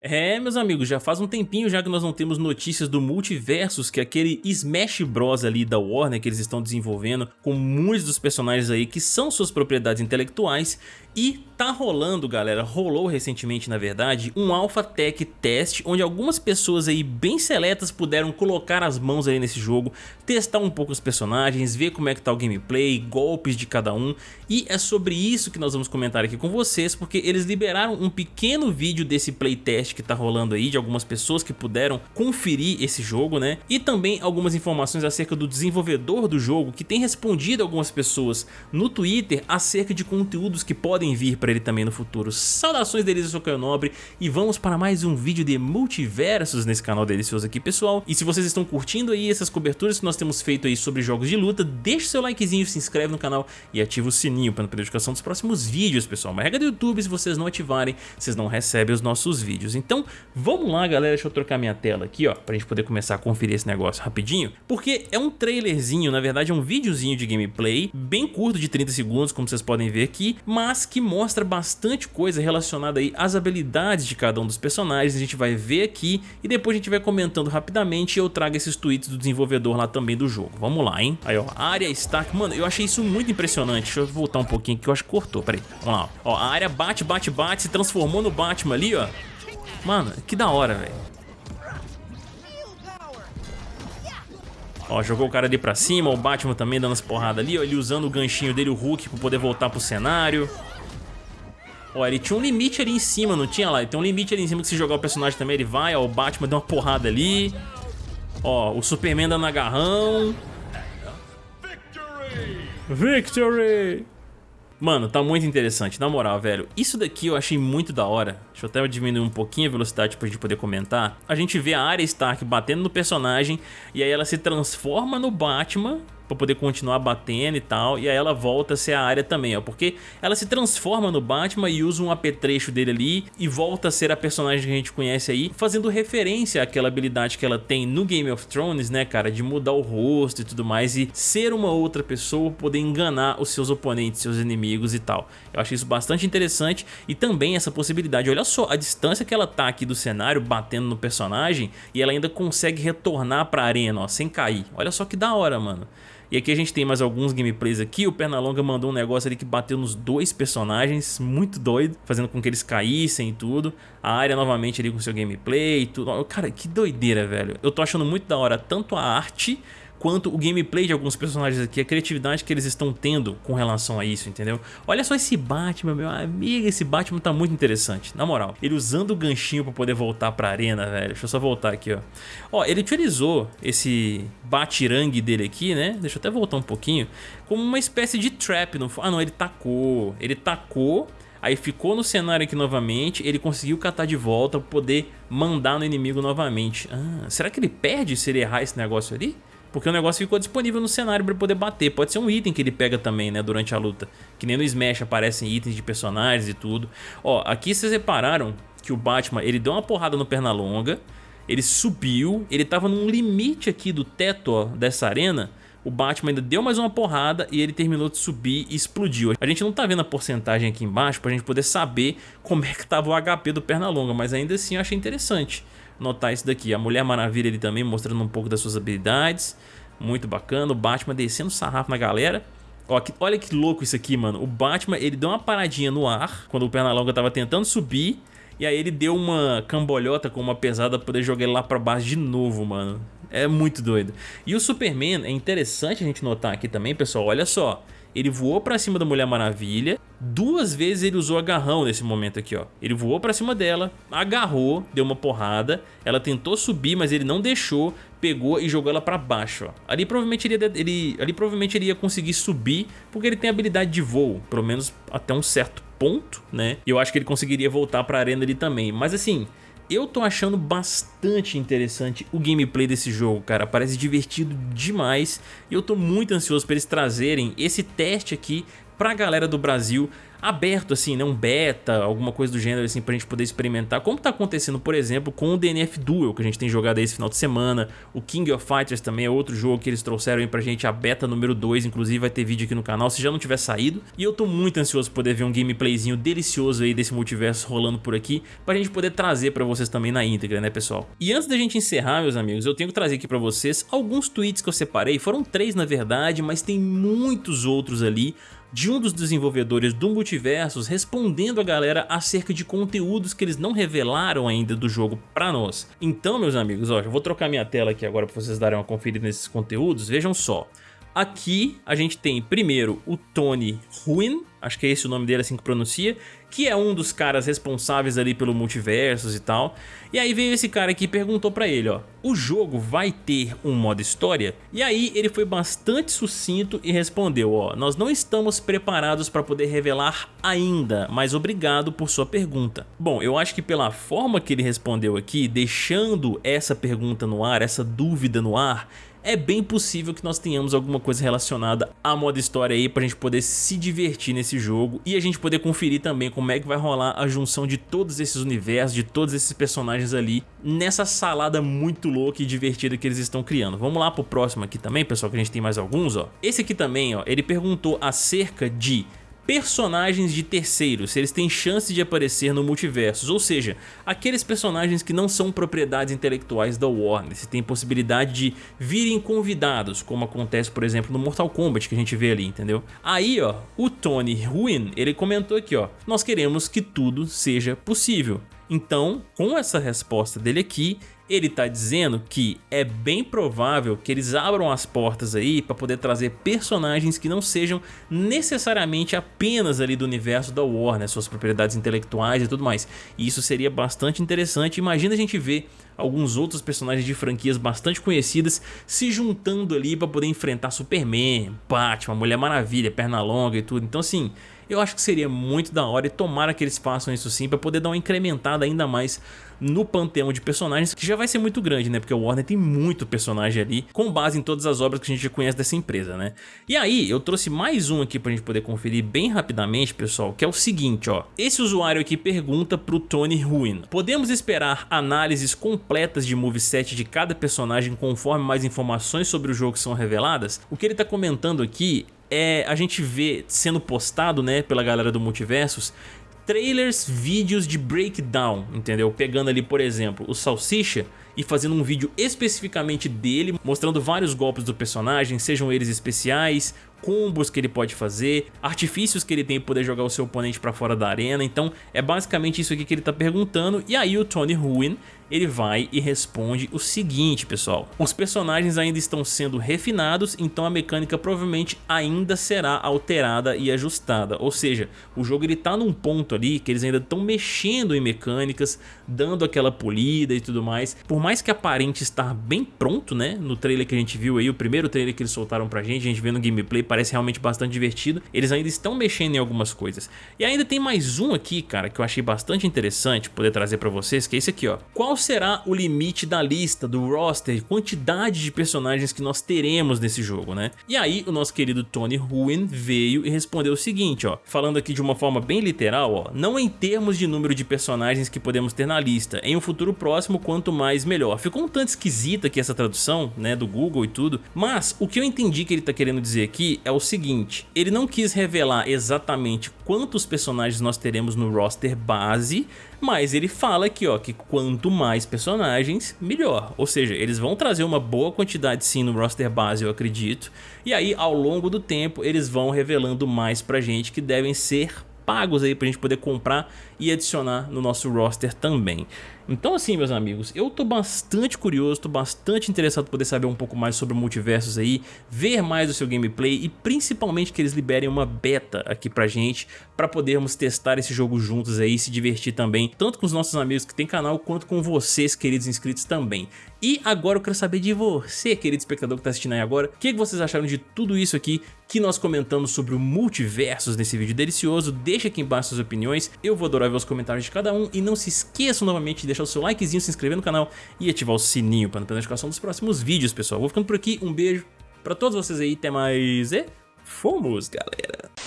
É, meus amigos, já faz um tempinho já que nós não temos notícias do Multiversus, que é aquele Smash Bros. ali da Warner que eles estão desenvolvendo, com muitos dos personagens aí que são suas propriedades intelectuais, e tá rolando, galera, rolou recentemente, na verdade, um Alpha Tech Test, onde algumas pessoas aí bem seletas puderam colocar as mãos aí nesse jogo, testar um pouco os personagens, ver como é que tá o gameplay, golpes de cada um, e é sobre isso que nós vamos comentar aqui com vocês, porque eles liberaram um pequeno vídeo desse playtest que tá rolando aí, de algumas pessoas que puderam conferir esse jogo, né, e também algumas informações acerca do desenvolvedor do jogo, que tem respondido algumas pessoas no Twitter acerca de conteúdos que podem vir para ele também no futuro. Saudações delícias, eu sou Caio Nobre e vamos para mais um vídeo de multiversos nesse canal delicioso aqui, pessoal. E se vocês estão curtindo aí essas coberturas que nós temos feito aí sobre jogos de luta, deixa seu likezinho, se inscreve no canal e ativa o sininho para não perder a notificação dos próximos vídeos, pessoal. Uma regra do YouTube, se vocês não ativarem, vocês não recebem os nossos vídeos. Então, vamos lá, galera, deixa eu trocar minha tela aqui, ó, pra gente poder começar a conferir esse negócio rapidinho, porque é um trailerzinho, na verdade é um videozinho de gameplay, bem curto, de 30 segundos, como vocês podem ver aqui, mas que mostra bastante coisa relacionada aí às habilidades de cada um dos personagens, a gente vai ver aqui e depois a gente vai comentando rapidamente e eu trago esses tweets do desenvolvedor lá também do jogo. Vamos lá, hein? Aí, ó, área Stark, mano, eu achei isso muito impressionante, deixa eu voltar um pouquinho que eu acho que cortou, peraí, vamos lá. Ó, a área bate, bate, bate, se transformou no Batman ali, ó. Mano, que da hora, velho. Ó, jogou o cara ali pra cima, o Batman também dando as porradas ali, ó, ele usando o ganchinho dele, o Hulk, pra poder voltar pro cenário. Ó, ele tinha um limite ali em cima, não tinha lá? Ele tem um limite ali em cima que se jogar o personagem também ele vai, ó, o Batman deu uma porrada ali. Ó, o Superman dando agarrão. Victory! Mano, tá muito interessante, na moral, velho. Isso daqui eu achei muito da hora. Deixa eu até diminuir um pouquinho a velocidade pra gente poder comentar. A gente vê a Arya Stark batendo no personagem e aí ela se transforma no Batman pra poder continuar batendo e tal, e aí ela volta a ser a área também, ó, porque ela se transforma no Batman e usa um apetrecho dele ali e volta a ser a personagem que a gente conhece aí, fazendo referência àquela habilidade que ela tem no Game of Thrones, né, cara, de mudar o rosto e tudo mais e ser uma outra pessoa, poder enganar os seus oponentes, seus inimigos e tal. Eu achei isso bastante interessante e também essa possibilidade, olha só a distância que ela tá aqui do cenário, batendo no personagem e ela ainda consegue retornar pra arena, ó, sem cair. Olha só que da hora, mano. E aqui a gente tem mais alguns gameplays aqui, o Pernalonga mandou um negócio ali que bateu nos dois personagens, muito doido, fazendo com que eles caíssem e tudo. A área novamente ali com seu gameplay e tudo. Cara, que doideira, velho. Eu tô achando muito da hora tanto a arte quanto o gameplay de alguns personagens aqui, a criatividade que eles estão tendo com relação a isso, entendeu? Olha só esse Batman, meu amigo, esse Batman tá muito interessante, na moral. Ele usando o ganchinho pra poder voltar pra arena, velho. Deixa eu só voltar aqui, ó. Ó, ele utilizou esse batirangue dele aqui, né? Deixa eu até voltar um pouquinho. Como uma espécie de trap. No... Ah, não, ele tacou. Ele tacou Aí ficou no cenário aqui novamente, ele conseguiu catar de volta pra poder mandar no inimigo novamente. Ah, será que ele perde se ele errar esse negócio ali? Porque o negócio ficou disponível no cenário para poder bater. Pode ser um item que ele pega também, né, durante a luta. Que nem no Smash aparecem itens de personagens e tudo. Ó, aqui vocês repararam que o Batman, ele deu uma porrada no Pernalonga, ele subiu, ele tava num limite aqui do teto, ó, dessa arena, o Batman ainda deu mais uma porrada e ele terminou de subir e explodiu. A gente não tá vendo a porcentagem aqui embaixo pra gente poder saber como é que tava o HP do Pernalonga, mas ainda assim eu achei interessante notar isso daqui. A Mulher Maravilha ele também mostrando um pouco das suas habilidades. Muito bacana. O Batman descendo sarrafo na galera. Ó, que, olha que louco isso aqui, mano. O Batman, ele deu uma paradinha no ar quando o Pernalonga tava tentando subir. E aí ele deu uma cambolhota com uma pesada pra poder jogar ele lá pra baixo de novo, mano. É muito doido. E o Superman, é interessante a gente notar aqui também, pessoal, olha só. Ele voou pra cima da Mulher Maravilha, duas vezes ele usou agarrão nesse momento aqui, ó. Ele voou pra cima dela, agarrou, deu uma porrada, ela tentou subir, mas ele não deixou, pegou e jogou ela pra baixo, ó. Ali provavelmente ele, ia, ele, ali provavelmente ele ia conseguir subir, porque ele tem habilidade de voo, pelo menos até um certo ponto, né? E eu acho que ele conseguiria voltar pra arena ali também. Mas assim, eu tô achando bastante interessante o gameplay desse jogo, cara. Parece divertido demais. E eu tô muito ansioso para eles trazerem esse teste aqui pra galera do Brasil aberto assim, né, um beta, alguma coisa do gênero assim pra gente poder experimentar, como tá acontecendo, por exemplo, com o DNF Duel, que a gente tem jogado aí esse final de semana, o King of Fighters também é outro jogo que eles trouxeram aí pra gente, a beta número 2, inclusive vai ter vídeo aqui no canal se já não tiver saído, e eu tô muito ansioso por poder ver um gameplayzinho delicioso aí desse multiverso rolando por aqui, pra gente poder trazer pra vocês também na íntegra, né pessoal? E antes da gente encerrar, meus amigos, eu tenho que trazer aqui pra vocês alguns tweets que eu separei, foram três na verdade, mas tem muitos outros ali, de um dos desenvolvedores do Multiversos respondendo a galera acerca de conteúdos que eles não revelaram ainda do jogo pra nós. Então, meus amigos, ó, eu vou trocar minha tela aqui agora pra vocês darem uma conferida nesses conteúdos, vejam só. Aqui a gente tem primeiro o Tony Ruin, acho que é esse o nome dele assim que pronuncia, que é um dos caras responsáveis ali pelo multiversos e tal. E aí veio esse cara aqui e perguntou pra ele, ó, o jogo vai ter um modo história? E aí ele foi bastante sucinto e respondeu, ó, nós não estamos preparados para poder revelar ainda, mas obrigado por sua pergunta. Bom, eu acho que pela forma que ele respondeu aqui, deixando essa pergunta no ar, essa dúvida no ar, é bem possível que nós tenhamos alguma coisa relacionada a modo história aí pra gente poder se divertir nesse jogo e a gente poder conferir também como é que vai rolar a junção de todos esses universos, de todos esses personagens ali nessa salada muito louca e divertida que eles estão criando. Vamos lá pro próximo aqui também, pessoal, que a gente tem mais alguns, ó. Esse aqui também, ó, ele perguntou acerca de personagens de terceiros, se eles têm chance de aparecer no multiversos, ou seja, aqueles personagens que não são propriedades intelectuais da Warner, se tem possibilidade de virem convidados, como acontece por exemplo no Mortal Kombat que a gente vê ali, entendeu? Aí ó, o Tony Ruin, ele comentou aqui ó, nós queremos que tudo seja possível. Então, com essa resposta dele aqui, ele está dizendo que é bem provável que eles abram as portas aí para poder trazer personagens que não sejam necessariamente apenas ali do universo da Warner, suas propriedades intelectuais e tudo mais. E isso seria bastante interessante. Imagina a gente ver alguns outros personagens de franquias bastante conhecidas se juntando ali para poder enfrentar Superman, Batman, Mulher Maravilha, Pernalonga e tudo. Então assim, eu acho que seria muito da hora e tomara que eles façam isso sim para poder dar uma incrementada ainda mais no panteão de personagens, que já vai ser muito grande, né? Porque o Warner tem muito personagem ali, com base em todas as obras que a gente já conhece dessa empresa, né? E aí, eu trouxe mais um aqui pra gente poder conferir bem rapidamente, pessoal, que é o seguinte, ó. Esse usuário aqui pergunta pro Tony Ruin, podemos esperar análises completas de moveset de cada personagem conforme mais informações sobre o jogo são reveladas? O que ele tá comentando aqui é a gente vê sendo postado né, pela galera do Multiversos trailers, vídeos de breakdown, entendeu? Pegando ali, por exemplo, o Salsicha e fazendo um vídeo especificamente dele, mostrando vários golpes do personagem, sejam eles especiais, combos que ele pode fazer, artifícios que ele tem para poder jogar o seu oponente para fora da arena, então é basicamente isso aqui que ele está perguntando, e aí o Tony Ruin ele vai e responde o seguinte, pessoal. Os personagens ainda estão sendo refinados, então a mecânica provavelmente ainda será alterada e ajustada. Ou seja, o jogo ele tá num ponto ali que eles ainda estão mexendo em mecânicas, dando aquela polida e tudo mais. Por mais que aparente estar bem pronto, né? No trailer que a gente viu aí, o primeiro trailer que eles soltaram pra gente, a gente vê no gameplay, parece realmente bastante divertido. Eles ainda estão mexendo em algumas coisas. E ainda tem mais um aqui, cara, que eu achei bastante interessante poder trazer pra vocês, que é esse aqui, ó. Qual será o limite da lista, do roster, quantidade de personagens que nós teremos nesse jogo, né? E aí o nosso querido Tony Ruin veio e respondeu o seguinte, ó, falando aqui de uma forma bem literal, ó, não em termos de número de personagens que podemos ter na lista, em um futuro próximo quanto mais melhor. Ficou um tanto esquisita aqui essa tradução, né, do Google e tudo, mas o que eu entendi que ele tá querendo dizer aqui é o seguinte, ele não quis revelar exatamente quantos personagens nós teremos no roster base, mas ele fala aqui ó, que quanto mais personagens, melhor. Ou seja, eles vão trazer uma boa quantidade sim no roster base, eu acredito. E aí, ao longo do tempo, eles vão revelando mais pra gente que devem ser pagos aí pra gente poder comprar e adicionar no nosso roster também. Então assim, meus amigos, eu tô bastante curioso, tô bastante interessado em poder saber um pouco mais sobre o Multiversos aí, ver mais do seu gameplay e principalmente que eles liberem uma beta aqui pra gente, pra podermos testar esse jogo juntos aí e se divertir também, tanto com os nossos amigos que tem canal, quanto com vocês, queridos inscritos também. E agora eu quero saber de você, querido espectador que tá assistindo aí agora, o que vocês acharam de tudo isso aqui que nós comentamos sobre o Multiversos nesse vídeo delicioso, deixa aqui embaixo suas opiniões, eu vou adorar ver os comentários de cada um e não se esqueçam novamente de deixar o seu likezinho, se inscrever no canal e ativar o sininho para não perder a notificação dos próximos vídeos, pessoal. Vou ficando por aqui, um beijo pra todos vocês aí, até mais e fomos, galera!